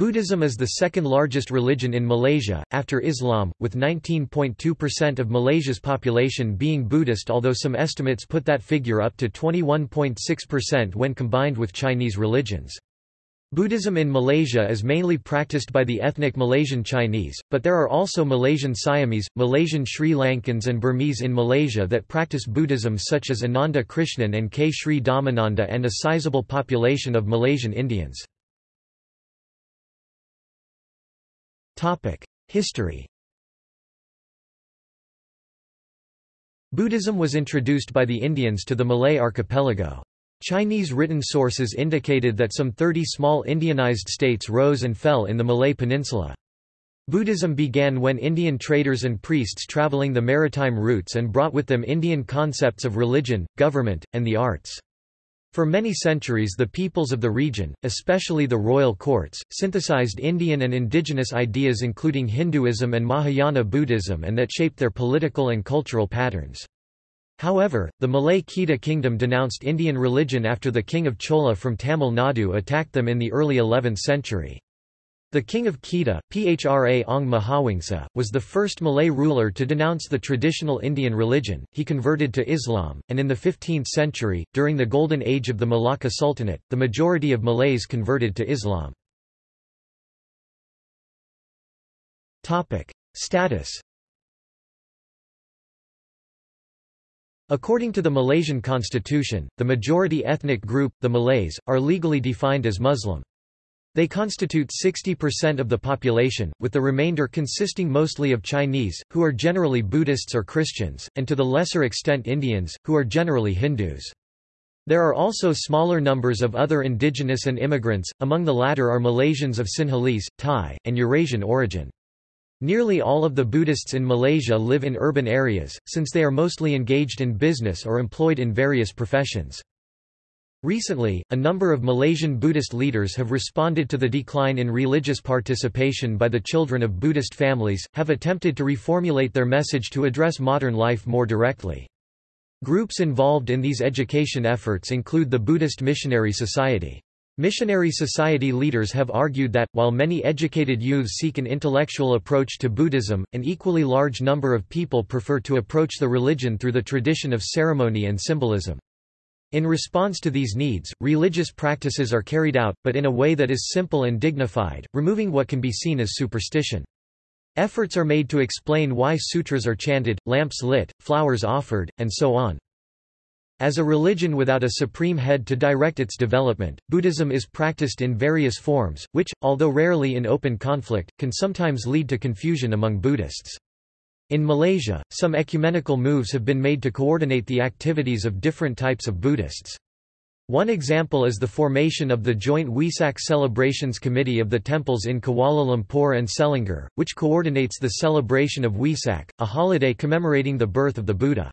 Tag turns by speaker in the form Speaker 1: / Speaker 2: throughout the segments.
Speaker 1: Buddhism is the second largest religion in Malaysia, after Islam, with 19.2% of Malaysia's population being Buddhist although some estimates put that figure up to 21.6% when combined with Chinese religions. Buddhism in Malaysia is mainly practiced by the ethnic Malaysian Chinese, but there are also Malaysian Siamese, Malaysian Sri Lankans and Burmese in Malaysia that practice Buddhism such as Ananda Krishnan and K. Sri Dhammananda and a sizable population of Malaysian Indians. History Buddhism was introduced by the Indians to the Malay archipelago. Chinese written sources indicated that some 30 small Indianized states rose and fell in the Malay Peninsula. Buddhism began when Indian traders and priests traveling the maritime routes and brought with them Indian concepts of religion, government, and the arts. For many centuries the peoples of the region, especially the royal courts, synthesized Indian and indigenous ideas including Hinduism and Mahayana Buddhism and that shaped their political and cultural patterns. However, the Malay Kedah kingdom denounced Indian religion after the king of Chola from Tamil Nadu attacked them in the early 11th century. The king of Kedah, Phra Ong Mahawangsa, was the first Malay ruler to denounce the traditional Indian religion. He converted to Islam, and in the 15th century, during the Golden Age of the Malacca Sultanate, the majority of Malays converted to Islam. Topic: Status. According to the Malaysian constitution, the majority ethnic group, the Malays, are legally defined as Muslim. They constitute 60% of the population, with the remainder consisting mostly of Chinese, who are generally Buddhists or Christians, and to the lesser extent Indians, who are generally Hindus. There are also smaller numbers of other indigenous and immigrants, among the latter are Malaysians of Sinhalese, Thai, and Eurasian origin. Nearly all of the Buddhists in Malaysia live in urban areas, since they are mostly engaged in business or employed in various professions. Recently, a number of Malaysian Buddhist leaders have responded to the decline in religious participation by the children of Buddhist families, have attempted to reformulate their message to address modern life more directly. Groups involved in these education efforts include the Buddhist Missionary Society. Missionary Society leaders have argued that, while many educated youths seek an intellectual approach to Buddhism, an equally large number of people prefer to approach the religion through the tradition of ceremony and symbolism. In response to these needs, religious practices are carried out, but in a way that is simple and dignified, removing what can be seen as superstition. Efforts are made to explain why sutras are chanted, lamps lit, flowers offered, and so on. As a religion without a supreme head to direct its development, Buddhism is practiced in various forms, which, although rarely in open conflict, can sometimes lead to confusion among Buddhists. In Malaysia, some ecumenical moves have been made to coordinate the activities of different types of Buddhists. One example is the formation of the joint Wesak Celebrations Committee of the temples in Kuala Lumpur and Selangor, which coordinates the celebration of Wesak, a holiday commemorating the birth of the Buddha.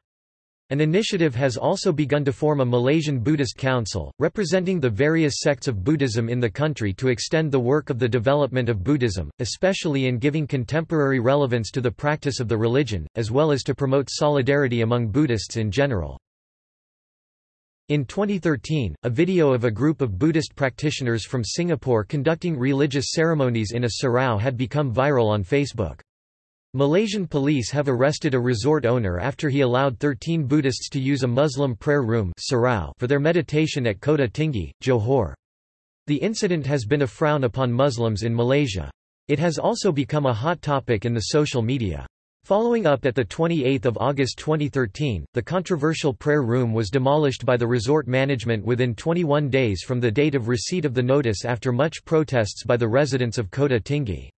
Speaker 1: An initiative has also begun to form a Malaysian Buddhist Council, representing the various sects of Buddhism in the country to extend the work of the development of Buddhism, especially in giving contemporary relevance to the practice of the religion, as well as to promote solidarity among Buddhists in general. In 2013, a video of a group of Buddhist practitioners from Singapore conducting religious ceremonies in a surau had become viral on Facebook. Malaysian police have arrested a resort owner after he allowed 13 Buddhists to use a Muslim prayer room for their meditation at Kota Tinggi, Johor. The incident has been a frown upon Muslims in Malaysia. It has also become a hot topic in the social media. Following up at 28 August 2013, the controversial prayer room was demolished by the resort management within 21 days from the date of receipt of the notice after much protests by the residents of Kota Tinggi.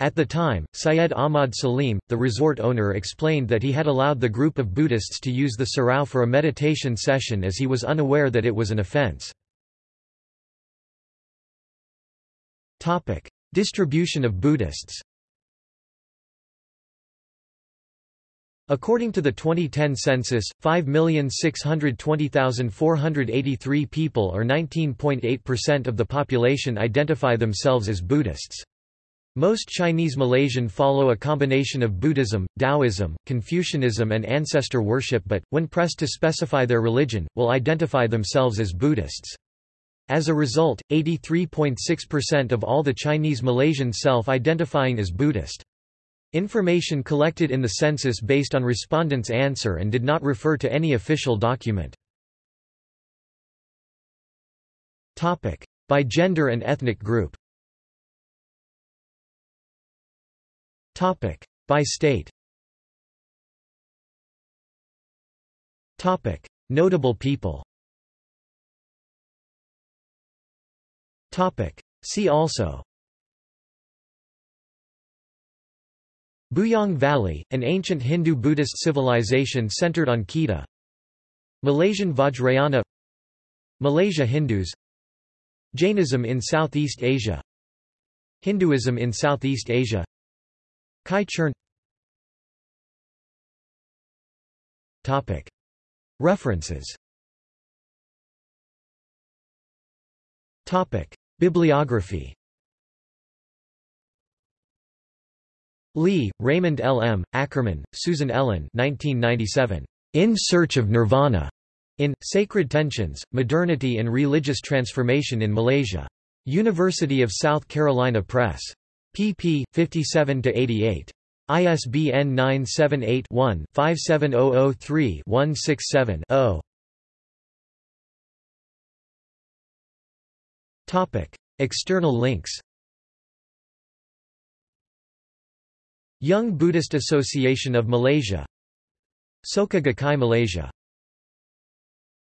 Speaker 1: At the time, Syed Ahmad Salim, the resort owner explained that he had allowed the group of Buddhists to use the surau for a meditation session as he was unaware that it was an offense. Distribution of Buddhists According to the 2010 census, 5,620,483 people or 19.8% of the population identify themselves as Buddhists. Most Chinese Malaysian follow a combination of Buddhism, Taoism, Confucianism and ancestor worship but, when pressed to specify their religion, will identify themselves as Buddhists. As a result, 83.6% of all the Chinese Malaysians self-identifying as Buddhist. Information collected in the census based on respondents' answer and did not refer to any official document. By gender and ethnic group By state. Notable people. See also. Bujang Valley, an ancient Hindu-Buddhist civilization centered on Kedah. Malaysian Vajrayana. Malaysia Hindus. Jainism in Southeast Asia. Hinduism in Southeast Asia Kai Churn References Bibliography Lee, Raymond L. M., Ackerman, Susan Ellen 1997. In Search of Nirvana. In Sacred Tensions, Modernity and Religious Transformation in Malaysia. University of South Carolina Press. Pp. 57–88. ISBN 978-1-57003-167-0. External links Young Buddhist Association of Malaysia Soka Gakkai Malaysia